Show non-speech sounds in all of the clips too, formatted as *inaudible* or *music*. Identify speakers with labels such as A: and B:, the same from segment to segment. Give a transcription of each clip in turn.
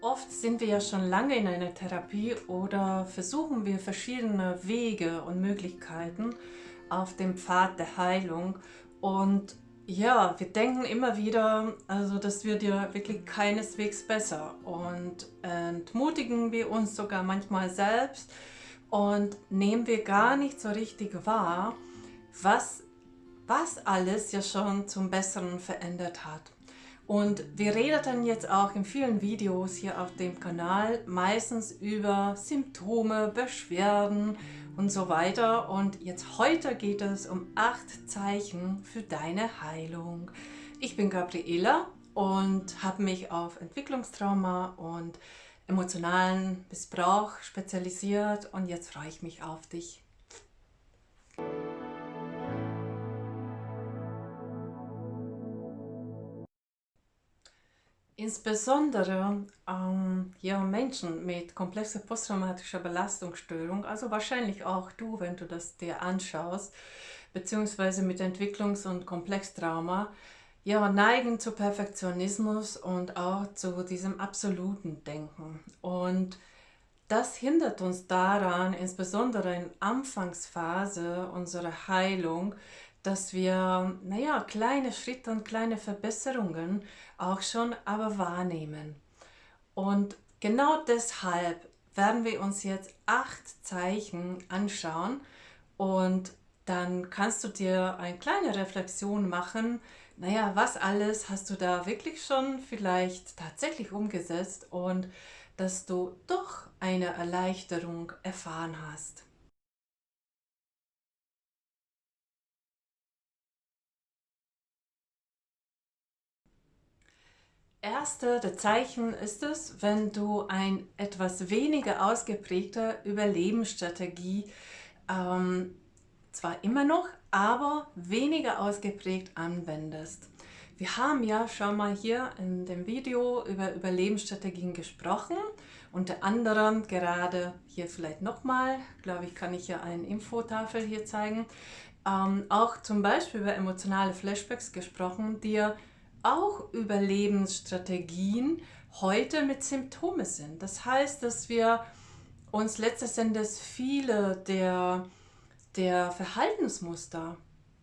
A: Oft sind wir ja schon lange in einer Therapie oder versuchen wir verschiedene Wege und Möglichkeiten auf dem Pfad der Heilung und ja, wir denken immer wieder, also das wird ja wirklich keineswegs besser und entmutigen wir uns sogar manchmal selbst und nehmen wir gar nicht so richtig wahr, was, was alles ja schon zum Besseren verändert hat. Und wir reden jetzt auch in vielen Videos hier auf dem Kanal meistens über Symptome, Beschwerden und so weiter. Und jetzt heute geht es um acht Zeichen für deine Heilung. Ich bin Gabriela und habe mich auf Entwicklungstrauma und emotionalen Missbrauch spezialisiert und jetzt freue ich mich auf dich. Insbesondere ähm, ja, Menschen mit komplexer posttraumatischer Belastungsstörung, also wahrscheinlich auch du, wenn du das dir anschaust, beziehungsweise mit Entwicklungs- und Komplextrauma, ja, neigen zu Perfektionismus und auch zu diesem absoluten Denken. Und das hindert uns daran, insbesondere in Anfangsphase unserer Heilung, dass wir, naja, kleine Schritte und kleine Verbesserungen auch schon aber wahrnehmen. Und genau deshalb werden wir uns jetzt acht Zeichen anschauen und dann kannst du dir eine kleine Reflexion machen, naja, was alles hast du da wirklich schon vielleicht tatsächlich umgesetzt und dass du doch eine Erleichterung erfahren hast. Erste der Zeichen ist es, wenn du ein etwas weniger ausgeprägte Überlebensstrategie ähm, zwar immer noch, aber weniger ausgeprägt anwendest. Wir haben ja schon mal hier in dem Video über Überlebensstrategien gesprochen, unter anderem gerade hier vielleicht nochmal, glaube ich, kann ich ja eine Infotafel hier zeigen, ähm, auch zum Beispiel über emotionale Flashbacks gesprochen, die ja auch Überlebensstrategien heute mit Symptome sind. Das heißt, dass wir uns letztes Endes viele der, der Verhaltensmuster,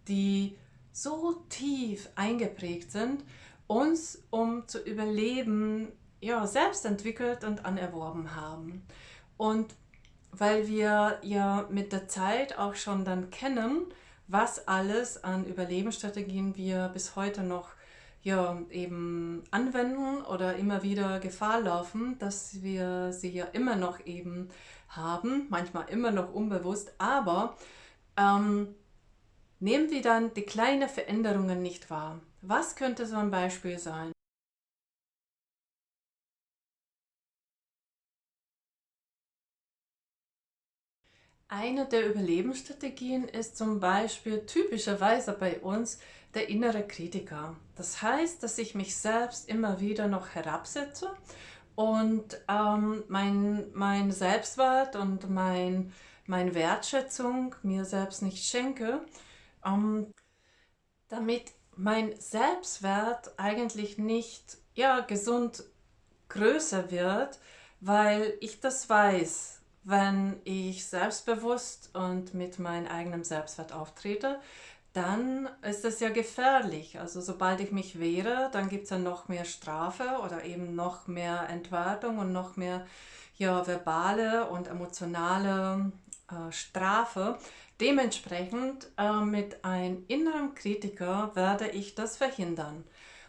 A: die so tief eingeprägt sind, uns, um zu überleben, ja, selbst entwickelt und anerworben haben. Und weil wir ja mit der Zeit auch schon dann kennen, was alles an Überlebensstrategien wir bis heute noch ja, eben anwenden oder immer wieder Gefahr laufen, dass wir sie ja immer noch eben haben, manchmal immer noch unbewusst, aber ähm, nehmen wir dann die kleinen Veränderungen nicht wahr. Was könnte so ein Beispiel sein? Eine der Überlebensstrategien ist zum Beispiel typischerweise bei uns der innere Kritiker. Das heißt, dass ich mich selbst immer wieder noch herabsetze und ähm, mein, mein Selbstwert und mein, meine Wertschätzung mir selbst nicht schenke, ähm, damit mein Selbstwert eigentlich nicht ja, gesund größer wird, weil ich das weiß, wenn ich selbstbewusst und mit meinem eigenen Selbstwert auftrete, dann ist das ja gefährlich. Also sobald ich mich wehre, dann gibt es ja noch mehr Strafe oder eben noch mehr Entwertung und noch mehr ja, verbale und emotionale äh, Strafe. Dementsprechend äh, mit einem inneren Kritiker werde ich das verhindern.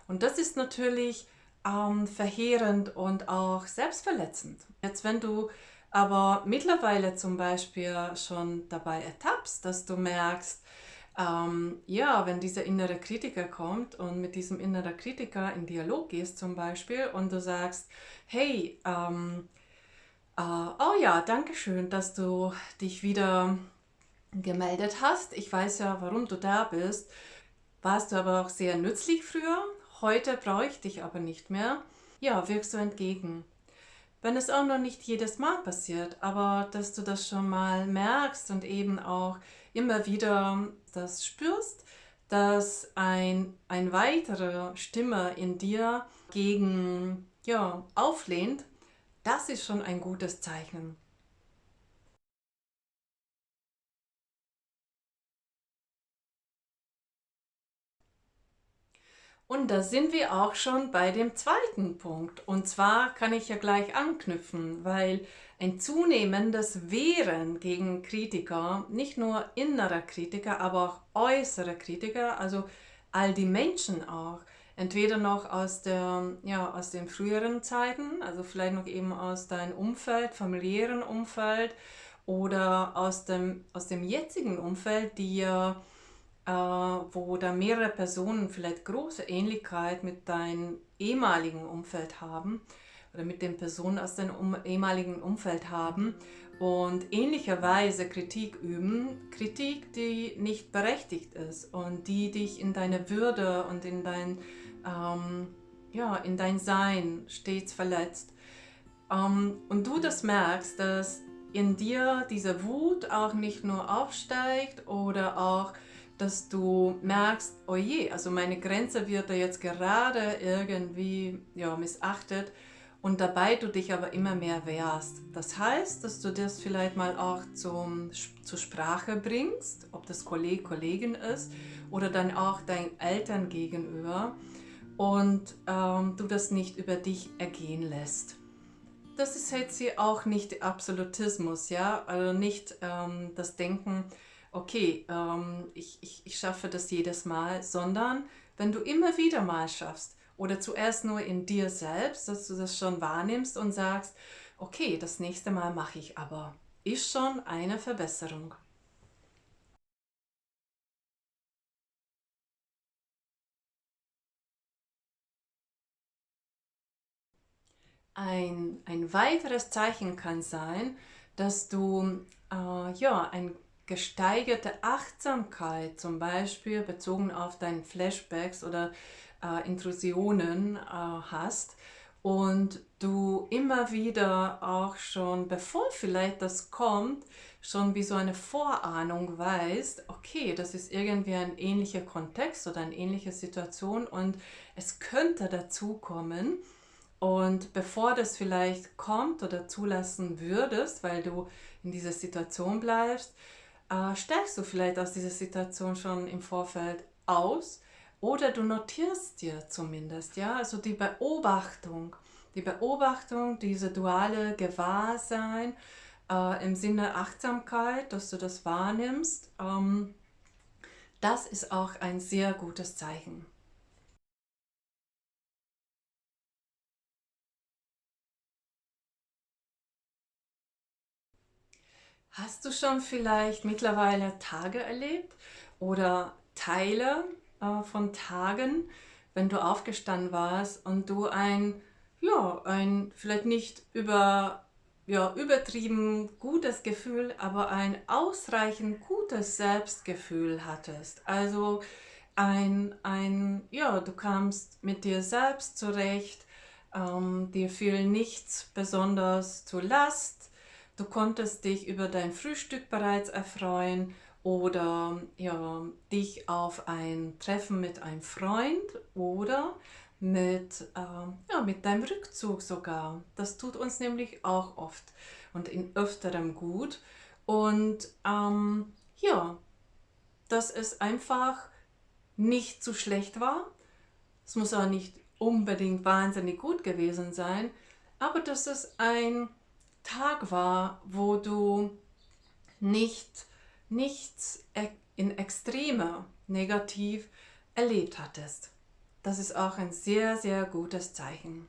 A: Und das ist natürlich ähm, verheerend und auch selbstverletzend. Jetzt wenn du aber mittlerweile zum Beispiel schon dabei ertappst, dass du merkst, ähm, ja, wenn dieser innere Kritiker kommt und mit diesem inneren Kritiker in Dialog gehst zum Beispiel und du sagst, hey, ähm, äh, oh ja, danke schön, dass du dich wieder gemeldet hast. Ich weiß ja, warum du da bist. Warst du aber auch sehr nützlich früher. Heute brauche ich dich aber nicht mehr. Ja, wirkst du entgegen. Wenn es auch noch nicht jedes Mal passiert, aber dass du das schon mal merkst und eben auch immer wieder das spürst, dass ein, ein weitere Stimme in dir gegen ja, auflehnt, das ist schon ein gutes Zeichen. Und da sind wir auch schon bei dem zweiten Punkt. Und zwar kann ich ja gleich anknüpfen, weil ein zunehmendes Wehren gegen Kritiker, nicht nur innerer Kritiker, aber auch äußerer Kritiker, also all die Menschen auch, entweder noch aus, der, ja, aus den früheren Zeiten, also vielleicht noch eben aus deinem Umfeld, familiären Umfeld oder aus dem, aus dem jetzigen Umfeld, die ja wo da mehrere Personen vielleicht große Ähnlichkeit mit deinem ehemaligen Umfeld haben oder mit den Personen aus deinem ehemaligen Umfeld haben und ähnlicherweise Kritik üben, Kritik, die nicht berechtigt ist und die dich in deine Würde und in dein, ähm, ja, in dein Sein stets verletzt. Ähm, und du das merkst, dass in dir diese Wut auch nicht nur aufsteigt oder auch dass du merkst, oh je, also meine Grenze wird da jetzt gerade irgendwie ja, missachtet und dabei du dich aber immer mehr wehrst. Das heißt, dass du das vielleicht mal auch zum, zur Sprache bringst, ob das Kolleg, Kollegin ist oder dann auch deinen Eltern gegenüber und ähm, du das nicht über dich ergehen lässt. Das ist jetzt hier auch nicht Absolutismus, ja, also nicht ähm, das Denken, okay, ähm, ich, ich, ich schaffe das jedes Mal, sondern wenn du immer wieder mal schaffst oder zuerst nur in dir selbst, dass du das schon wahrnimmst und sagst, okay, das nächste Mal mache ich aber, ist schon eine Verbesserung. Ein, ein weiteres Zeichen kann sein, dass du äh, ja, ein gesteigerte Achtsamkeit, zum Beispiel bezogen auf deine Flashbacks oder äh, Intrusionen äh, hast und du immer wieder auch schon, bevor vielleicht das kommt, schon wie so eine Vorahnung weißt, okay, das ist irgendwie ein ähnlicher Kontext oder eine ähnliche Situation und es könnte dazu kommen. Und bevor das vielleicht kommt oder zulassen würdest, weil du in dieser Situation bleibst, äh, steigst du vielleicht aus dieser Situation schon im Vorfeld aus oder du notierst dir zumindest, ja, also die Beobachtung, die Beobachtung, diese duale Gewahrsein äh, im Sinne Achtsamkeit, dass du das wahrnimmst, ähm, das ist auch ein sehr gutes Zeichen. Hast du schon vielleicht mittlerweile Tage erlebt oder Teile äh, von Tagen, wenn du aufgestanden warst und du ein, ja, ein vielleicht nicht über, ja, übertrieben gutes Gefühl, aber ein ausreichend gutes Selbstgefühl hattest? Also ein, ein ja, du kamst mit dir selbst zurecht, ähm, dir fiel nichts besonders zur Last, Du konntest dich über dein Frühstück bereits erfreuen oder ja, dich auf ein Treffen mit einem Freund oder mit, äh, ja, mit deinem Rückzug sogar. Das tut uns nämlich auch oft und in öfterem gut. Und ähm, ja, dass es einfach nicht zu schlecht war. Es muss auch nicht unbedingt wahnsinnig gut gewesen sein, aber dass es ein Tag war, wo du nicht nichts e-, in Extreme negativ erlebt hattest. Das ist auch ein sehr, sehr gutes Zeichen.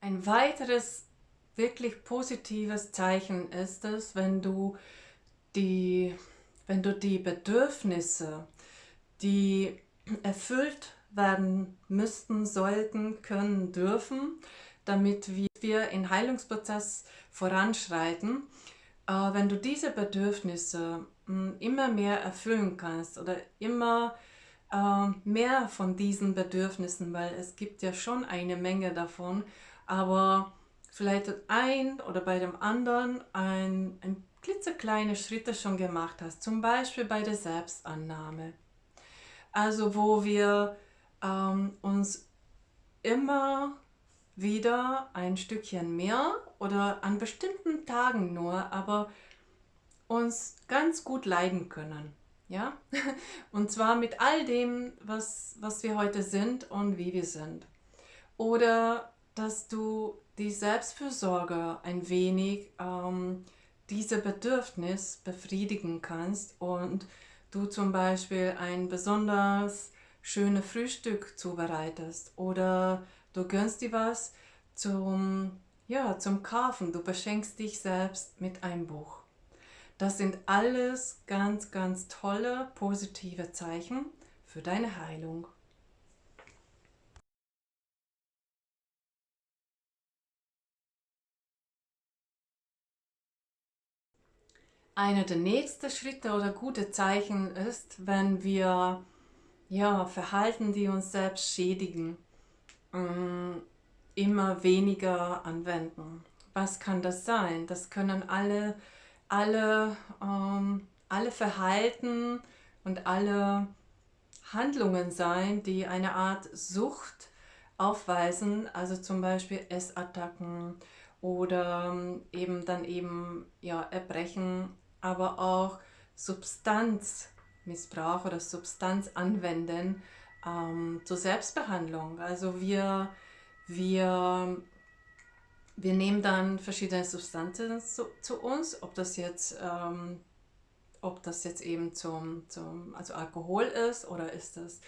A: Ein weiteres wirklich positives Zeichen ist es, wenn du die, wenn du die Bedürfnisse, die erfüllt werden müssten, sollten, können, dürfen, damit wir in Heilungsprozess voranschreiten. Wenn du diese Bedürfnisse hm, immer mehr erfüllen kannst oder immer äh, mehr von diesen Bedürfnissen, weil es gibt ja schon eine Menge davon, aber vielleicht ein oder bei dem anderen ein, ein klitzekleine Schritte schon gemacht hast, zum Beispiel bei der Selbstannahme Also wo wir ähm, uns immer wieder ein Stückchen mehr oder an bestimmten Tagen nur, aber uns ganz gut leiden können. Ja? *laughs* Und zwar mit all dem, was, was wir heute sind und wie wir sind. Oder dass du die Selbstfürsorge ein wenig ähm, diese Bedürfnis befriedigen kannst und du zum Beispiel ein besonders schönes Frühstück zubereitest oder du gönnst dir was zum, ja, zum Kaufen, du beschenkst dich selbst mit einem Buch. Das sind alles ganz, ganz tolle, positive Zeichen für deine Heilung. Einer der nächsten Schritte oder gute Zeichen ist, wenn wir ja, Verhalten, die uns selbst schädigen, mm, immer weniger anwenden. Was kann das sein? Das können alle, alle, ähm, alle Verhalten und alle Handlungen sein, die eine Art Sucht aufweisen, also zum Beispiel Essattacken oder ähm, eben dann eben ja, Erbrechen aber auch Substanzmissbrauch oder Substanz anwenden ähm, zur Selbstbehandlung. Also wir, wir, wir nehmen dann verschiedene Substanzen zu, zu uns, ob das jetzt, ähm, ob das jetzt eben zum, zum also Alkohol ist oder ist das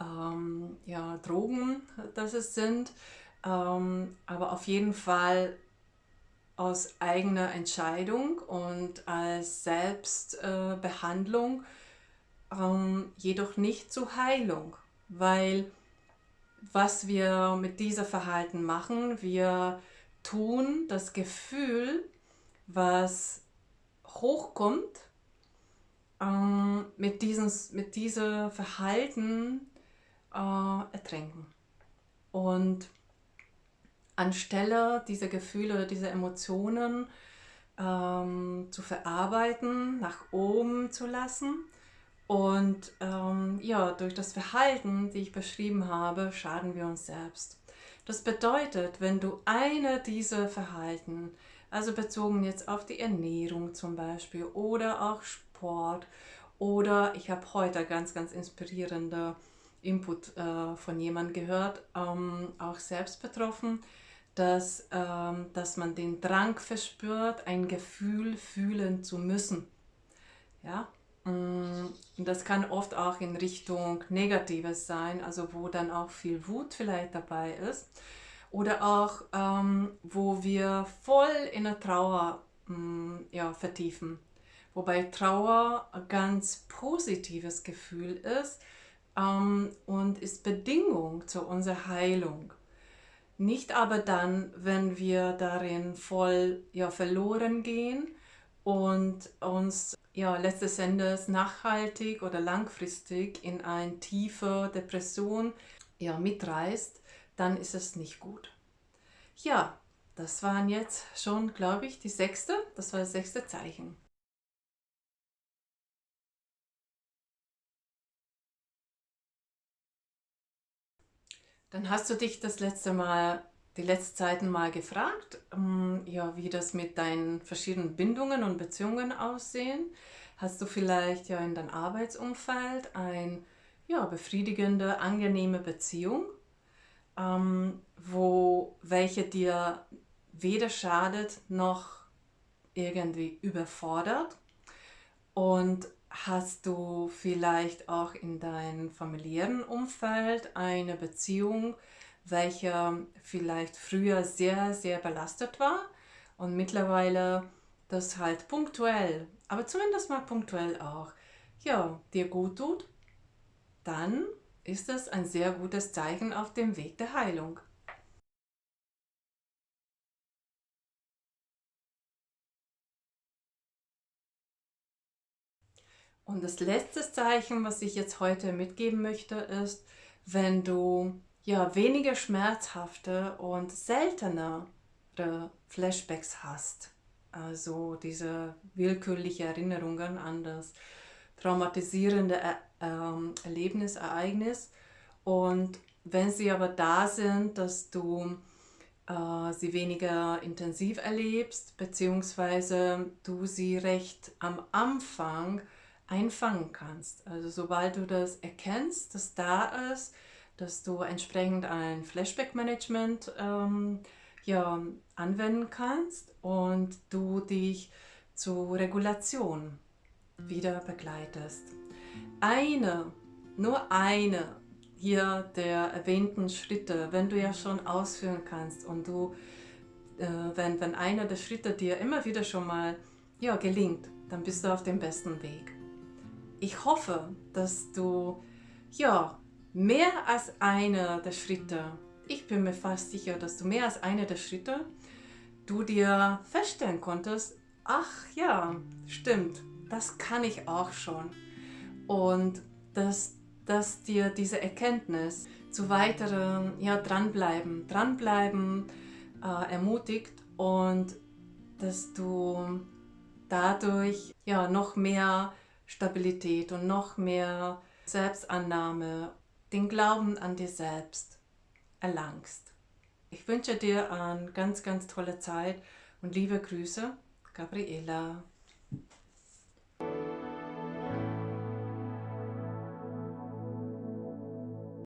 A: ähm, ja, Drogen, dass es sind. Ähm, aber auf jeden Fall aus eigener Entscheidung und als Selbstbehandlung, äh, ähm, jedoch nicht zur Heilung, weil was wir mit diesem Verhalten machen, wir tun das Gefühl, was hochkommt, ähm, mit, diesem, mit diesem Verhalten äh, ertränken. Und anstelle diese Gefühle diese Emotionen ähm, zu verarbeiten, nach oben zu lassen. Und ähm, ja, durch das Verhalten, die ich beschrieben habe, schaden wir uns selbst. Das bedeutet, wenn du eine dieser Verhalten, also bezogen jetzt auf die Ernährung zum Beispiel oder auch Sport oder ich habe heute ganz, ganz inspirierende Input äh, von jemandem gehört, ähm, auch selbst betroffen, dass, ähm, dass man den Drang verspürt, ein Gefühl fühlen zu müssen. Ja? Mm, und das kann oft auch in Richtung Negatives sein, also wo dann auch viel Wut vielleicht dabei ist. Oder auch, ähm, wo wir voll in der Trauer mm, ja, vertiefen. Wobei Trauer ein ganz positives Gefühl ist ähm, und ist Bedingung zu unserer Heilung. Nicht aber dann, wenn wir darin voll ja, verloren gehen und uns ja, letztes Endes nachhaltig oder langfristig in eine tiefe Depression ja, mitreißt, dann ist es nicht gut. Ja, das waren jetzt schon, glaube ich, die sechste, das war das sechste Zeichen. Dann hast du dich das letzte Mal, die letzten Zeiten mal gefragt, ähm, ja, wie das mit deinen verschiedenen Bindungen und Beziehungen aussehen. Hast du vielleicht ja in deinem Arbeitsumfeld eine ja, befriedigende, angenehme Beziehung, ähm, wo welche dir weder schadet noch irgendwie überfordert und Hast du vielleicht auch in deinem familiären Umfeld eine Beziehung, welche vielleicht früher sehr, sehr belastet war und mittlerweile das halt punktuell, aber zumindest mal punktuell auch, ja, dir gut tut? Dann ist das ein sehr gutes Zeichen auf dem Weg der Heilung. Und das letzte Zeichen, was ich jetzt heute mitgeben möchte, ist, wenn du ja weniger schmerzhafte und seltenere Flashbacks hast. Also diese willkürliche Erinnerungen an das traumatisierende ähm, Erlebnis, Ereignis. Und wenn sie aber da sind, dass du äh, sie weniger intensiv erlebst, beziehungsweise du sie recht am Anfang einfangen kannst. Also sobald du das erkennst, dass da ist, dass du entsprechend ein Flashback-Management ähm, ja, anwenden kannst und du dich zur Regulation wieder begleitest. Eine, nur eine hier der erwähnten Schritte, wenn du ja schon ausführen kannst und du, äh, wenn, wenn einer der Schritte dir immer wieder schon mal ja, gelingt, dann bist du auf dem besten Weg. Ich hoffe, dass du ja, mehr als einer der Schritte, ich bin mir fast sicher, dass du mehr als einer der Schritte, du dir feststellen konntest, ach ja, stimmt, das kann ich auch schon. Und dass, dass dir diese Erkenntnis zu weiteren ja, dranbleiben, dranbleiben äh, ermutigt und dass du dadurch ja, noch mehr Stabilität und noch mehr Selbstannahme, den Glauben an dir selbst erlangst. Ich wünsche dir eine ganz, ganz tolle Zeit und liebe Grüße, Gabriela.